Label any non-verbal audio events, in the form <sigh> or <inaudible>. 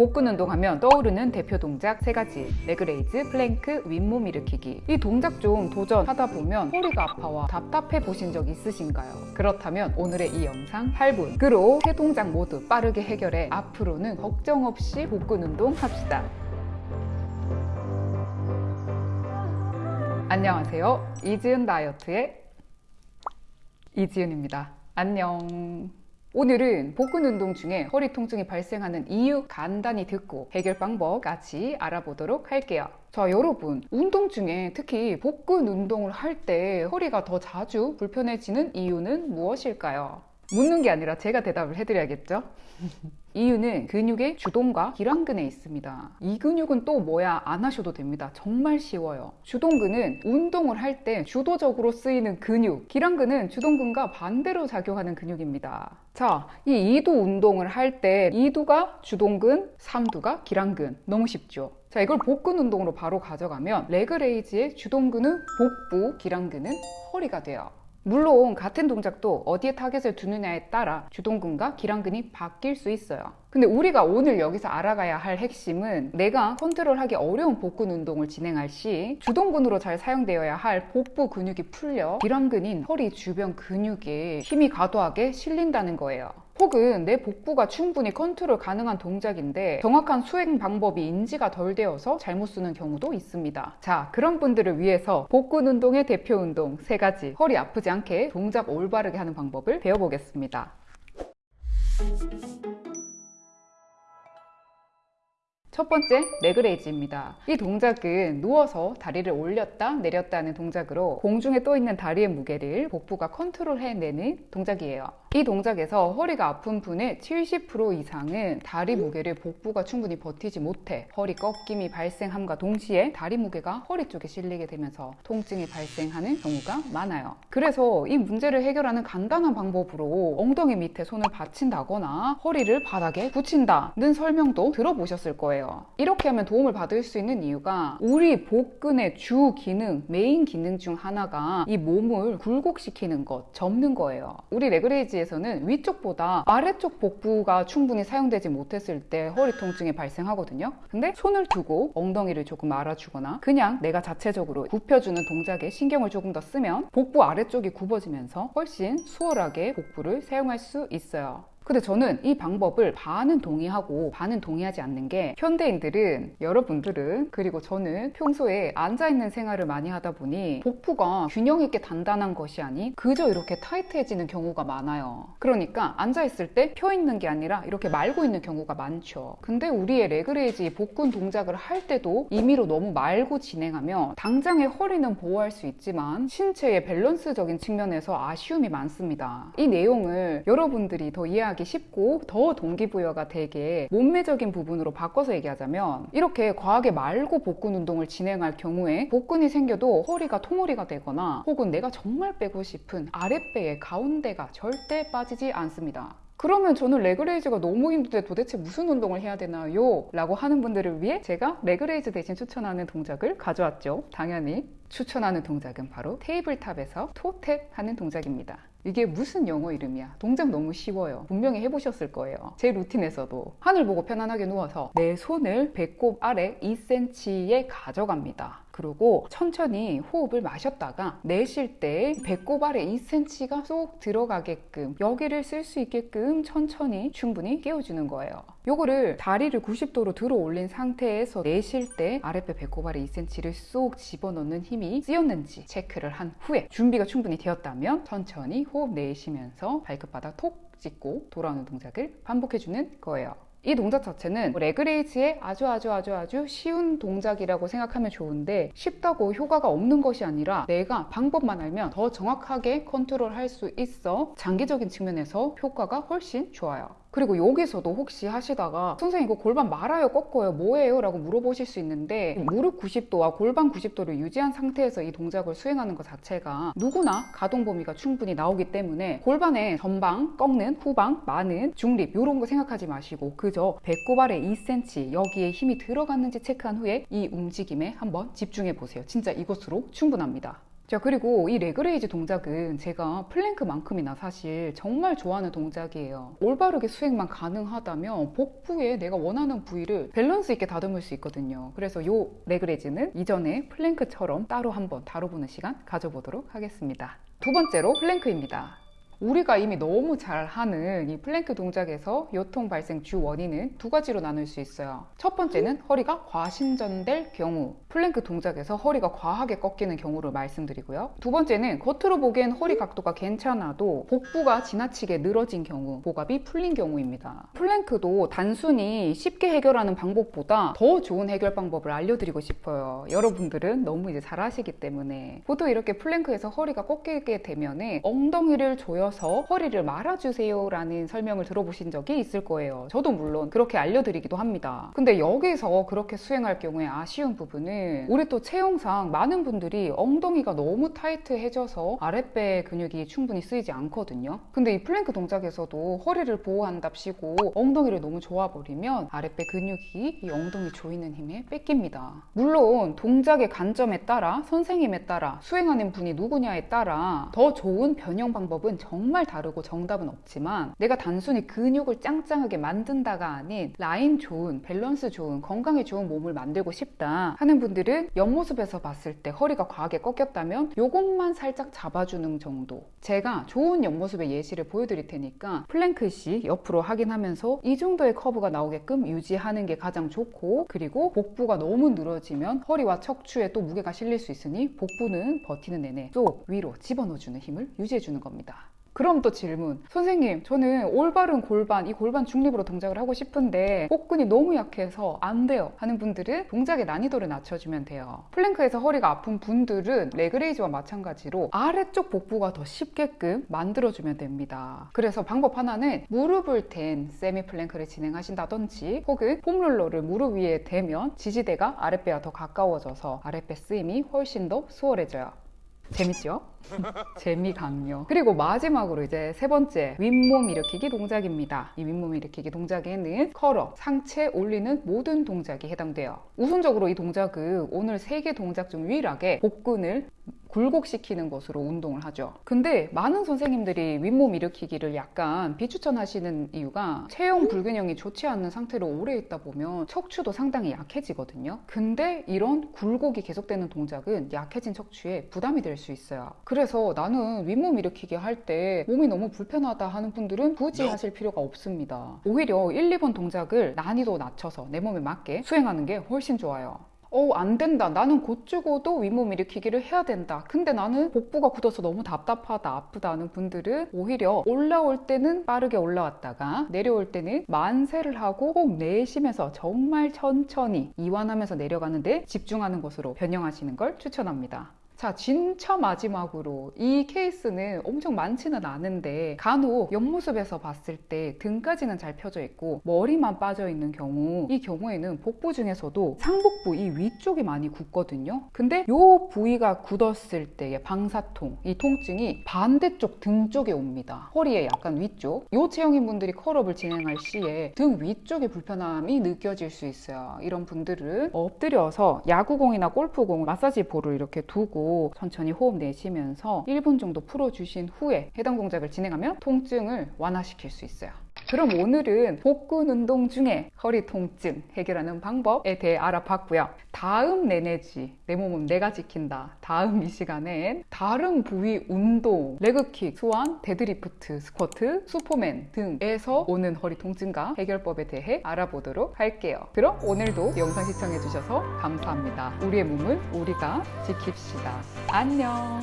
복근 운동하면 떠오르는 대표 동작 세 가지. leg raise, plank, 윗몸 일으키기. 이 동작 좀 도전하다 보면 허리가 아파와 답답해 보신 적 있으신가요? 그렇다면 오늘의 이 영상 8분으로 세 동작 모두 빠르게 해결해 앞으로는 걱정 없이 복근 운동 합시다. 안녕하세요. 이지은 다이어트의 이지은입니다. 안녕 오늘은 복근 운동 중에 허리 통증이 발생하는 이유 간단히 듣고 해결 방법 같이 알아보도록 할게요. 자, 여러분, 운동 중에 특히 복근 운동을 할 때 허리가 더 자주 불편해지는 이유는 무엇일까요? 묻는 게 아니라 제가 대답을 해드려야겠죠? 이유는 근육의 주동과 길항근에 있습니다. 이 근육은 또 뭐야 안 하셔도 됩니다. 정말 쉬워요. 주동근은 운동을 할 때 주도적으로 쓰이는 근육, 길항근은 주동근과 반대로 작용하는 근육입니다. 자, 이 이두 운동을 할 때 이두가 주동근, 삼두가 길항근. 너무 쉽죠? 자, 이걸 복근 운동으로 바로 가져가면 leg raise의 주동근은 복부, 길항근은 허리가 돼요. 물론 같은 동작도 어디에 타겟을 두느냐에 따라 주동근과 길항근이 바뀔 수 있어요. 근데 우리가 오늘 여기서 알아가야 할 핵심은 내가 컨트롤하기 어려운 복근 운동을 진행할 시 주동근으로 잘 사용되어야 할 복부 근육이 풀려 길항근인 허리 주변 근육에 힘이 과도하게 실린다는 거예요. 혹은 내 복부가 충분히 컨트롤 가능한 동작인데 정확한 수행 방법이 인지가 덜 되어서 잘못 쓰는 경우도 있습니다. 자, 그런 분들을 위해서 복근 운동의 대표 운동 세 가지 허리 아프지 않게 동작 올바르게 하는 방법을 배워보겠습니다. 첫 번째 leg raise입니다. 이 동작은 누워서 다리를 올렸다 내렸다 하는 동작으로 공중에 떠 있는 다리의 무게를 복부가 컨트롤해내는 동작이에요. 이 동작에서 허리가 아픈 분의 70% 이상은 다리 무게를 복부가 충분히 버티지 못해 허리 꺾임이 발생함과 동시에 다리 무게가 허리 쪽에 실리게 되면서 통증이 발생하는 경우가 많아요. 그래서 이 문제를 해결하는 간단한 방법으로 엉덩이 밑에 손을 받친다거나 허리를 바닥에 붙인다는 설명도 들어보셨을 거예요. 이렇게 하면 도움을 받을 수 있는 이유가 우리 복근의 주 기능, 메인 기능 중 하나가 이 몸을 굴곡시키는 것, 접는 거예요. 우리 leg raise 에서는 위쪽보다 아래쪽 복부가 충분히 사용되지 못했을 때 허리 통증이 발생하거든요. 근데 손을 두고 엉덩이를 조금 말아주거나 그냥 내가 자체적으로 굽혀주는 동작에 신경을 조금 더 쓰면 복부 아래쪽이 굽어지면서 훨씬 수월하게 복부를 사용할 수 있어요. 근데 저는 이 방법을 반은 동의하고 반은 동의하지 않는 게 현대인들은 여러분들은 그리고 저는 평소에 앉아있는 생활을 많이 하다 보니 복부가 균형 있게 단단한 것이 아닌 그저 이렇게 타이트해지는 경우가 많아요. 그러니까 앉아있을 때 펴 있는 게 아니라 이렇게 말고 있는 경우가 많죠. 근데 우리의 leg raise 복근 동작을 할 때도 임의로 너무 말고 진행하면 당장의 허리는 보호할 수 있지만 신체의 밸런스적인 측면에서 아쉬움이 많습니다. 이 내용을 여러분들이 더 이해하기 이해하기 쉽고 더 동기부여가 되게 몸매적인 부분으로 바꿔서 얘기하자면 이렇게 과하게 말고 복근 운동을 진행할 경우에 복근이 생겨도 허리가 통허리가 되거나 혹은 내가 정말 빼고 싶은 아랫배의 가운데가 절대 빠지지 않습니다. 그러면 저는 leg raise가 너무 힘든데 도대체 무슨 운동을 해야 되나요? 라고 하는 분들을 위해 제가 leg raise 대신 추천하는 동작을 가져왔죠. 당연히 추천하는 동작은 바로 tabletop에서 toe tap 하는 동작입니다. 이게 무슨 영어 이름이야? 동작 너무 쉬워요. 분명히 해보셨을 거예요. 제 루틴에서도. 하늘 보고 편안하게 누워서 내 손을 배꼽 아래 2cm에 가져갑니다. 그리고 천천히 호흡을 마셨다가 내쉴 때 배꼽 아래 2cm가 쏙 들어가게끔 여기를 쓸 수 있게끔 천천히 충분히 깨워주는 거예요 요거를 다리를 90도로 들어 올린 상태에서 내쉴 때 아랫배 배꼽 아래 2cm를 쏙 집어넣는 힘이 쓰였는지 체크를 한 후에 준비가 충분히 되었다면 천천히 호흡 내쉬면서 발끝바닥 톡 찍고 돌아오는 동작을 반복해주는 거예요. 이 동작 자체는 leg raise의 아주 아주 아주 아주 쉬운 동작이라고 생각하면 좋은데 쉽다고 효과가 없는 것이 아니라 내가 방법만 알면 더 정확하게 컨트롤 할 수 있어 장기적인 측면에서 효과가 훨씬 좋아요 그리고 여기서도 혹시 하시다가 선생님 이거 골반 말아요 꺾어요 뭐예요? 라고 물어보실 수 있는데 무릎 90도와 골반 90도를 유지한 상태에서 이 동작을 수행하는 것 자체가 누구나 가동 범위가 충분히 나오기 때문에 골반에 전방, 꺾는, 후방, 마는, 중립 이런 거 생각하지 마시고 그저 배꼽 아래 2cm 여기에 힘이 들어갔는지 체크한 후에 이 움직임에 한번 집중해 보세요 진짜 이것으로 충분합니다 자 그리고 이 leg raise 동작은 제가 플랭크만큼이나 사실 정말 좋아하는 동작이에요. 올바르게 수행만 가능하다면 복부에 내가 원하는 부위를 밸런스 있게 다듬을 수 있거든요. 그래서 이 leg raise는 이전에 플랭크처럼 따로 한번 다뤄보는 시간 가져보도록 하겠습니다. 두 번째로 플랭크입니다 우리가 이미 너무 잘 하는 이 플랭크 동작에서 요통 발생 주 원인은 두 가지로 나눌 수 있어요. 첫 번째는 허리가 과신전될 경우, 플랭크 동작에서 허리가 과하게 꺾이는 경우를 말씀드리고요. 두 번째는 겉으로 보기엔 허리 각도가 괜찮아도 복부가 지나치게 늘어진 경우, 복압이 풀린 경우입니다. 플랭크도 단순히 쉽게 해결하는 방법보다 더 좋은 해결 방법을 알려드리고 싶어요. 여러분들은 너무 이제 잘 하시기 때문에 보통 이렇게 플랭크에서 허리가 꺾이게 되면 엉덩이를 조여 서 허리를 말아주세요 라는 설명을 들어보신 적이 있을 거예요. 저도 물론 그렇게 알려드리기도 합니다. 근데 여기서 그렇게 수행할 경우에 아쉬운 부분은 우리 또 체형상 많은 분들이 엉덩이가 너무 타이트해져서 아랫배 근육이 충분히 쓰이지 않거든요. 근데 이 플랭크 동작에서도 허리를 보호한답시고 엉덩이를 너무 조여버리면 아랫배 근육이 이 엉덩이 조이는 힘에 뺏깁니다. 물론 동작의 관점에 따라 선생님에 따라 수행하는 분이 누구냐에 따라 더 좋은 변형 방법은 정 정말 다르고 정답은 없지만 내가 단순히 근육을 짱짱하게 만든다가 아닌 라인 좋은 밸런스 좋은 건강에 좋은 몸을 만들고 싶다 하는 분들은 옆모습에서 봤을 때 허리가 과하게 꺾였다면 요것만 살짝 잡아주는 정도. 제가 좋은 옆모습의 예시를 보여드릴 테니까 플랭크시 옆으로 확인하면서 이 정도의 커브가 나오게끔 유지하는 게 가장 좋고 그리고 복부가 너무 늘어지면 허리와 척추에 또 무게가 실릴 수 있으니 복부는 버티는 내내 쏙 위로 집어넣어주는 힘을 유지해주는 겁니다 그럼 또 질문. 선생님, 저는 올바른 골반, 이 골반 중립으로 동작을 하고 싶은데 복근이 너무 약해서 안 돼요. 하는 분들은 동작의 난이도를 낮춰주면 돼요. 플랭크에서 허리가 아픈 분들은 leg raise와 마찬가지로 아래쪽 복부가 더 쉽게끔 만들어주면 됩니다. 그래서 방법 하나는 무릎을 댄 세미 플랭크를 진행하신다든지 혹은 foam roller를 무릎 위에 대면 지지대가 아랫배와 더 가까워져서 아랫배 쓰임이 훨씬 더 수월해져요. 재밌죠? <laughs> 재미 강요. 그리고 마지막으로 이제 세 번째 윗몸 일으키기 동작입니다. 이 윗몸 일으키기 동작에는 curl up, 상체 올리는 모든 동작이 해당돼요. 우선적으로 이 동작은 오늘 세 개 동작 중 유일하게 복근을 굴곡시키는 것으로 운동을 하죠. 근데 많은 선생님들이 윗몸 일으키기를 약간 비추천하시는 이유가 체형 불균형이 좋지 않은 상태로 오래 있다 보면 척추도 상당히 약해지거든요. 근데 이런 굴곡이 계속되는 동작은 약해진 척추에 부담이 될 수 있어요. 그래서 나는 윗몸 일으키기 할 때 몸이 너무 불편하다 하는 분들은 굳이 하실 필요가 없습니다. 오히려 1, 2번 동작을 난이도 낮춰서 내 몸에 맞게 수행하는 게 훨씬 좋아요. 어, 안 된다. 나는 곧 죽어도 윗몸 일으키기를 해야 된다. 근데 나는 복부가 굳어서 너무 답답하다, 아프다 하는 분들은 오히려 올라올 때는 빠르게 올라왔다가 내려올 때는 만세를 하고 호흡 내쉬면서 정말 천천히 이완하면서 내려가는데 집중하는 것으로 변형하시는 걸 추천합니다. 자, 진짜 마지막으로 이 케이스는 엄청 많지는 않은데 간혹 옆모습에서 봤을 때 등까지는 잘 펴져 있고 머리만 빠져 있는 경우 이 경우에는 복부 중에서도 상복부 이 위쪽이 많이 굳거든요. 근데 이 부위가 굳었을 때의 방사통, 이 통증이 반대쪽 등 쪽에 옵니다. 허리의 약간 위쪽. 이 체형인 분들이 컬업을 진행할 시에 등 위쪽에 불편함이 느껴질 수 있어요. 이런 분들은 엎드려서 야구공이나 골프공 마사지 볼을 이렇게 두고 천천히 호흡 내쉬면서 1분 정도 풀어주신 후에 해당 동작을 진행하면 통증을 완화시킬 수 있어요. 그럼 오늘은 복근 운동 중에 허리 통증 해결하는 방법에 대해 알아봤고요. 다음 내 내지 내 몸은 내가 지킨다. 다음 이 시간엔 다른 부위 운동, leg kick, swan, 데드리프트, 스쿼트, 슈퍼맨 등에서 오는 허리 통증과 해결법에 대해 알아보도록 할게요. 그럼 오늘도 영상 시청해주셔서 감사합니다. 우리의 몸을 우리가 지킵시다. 안녕.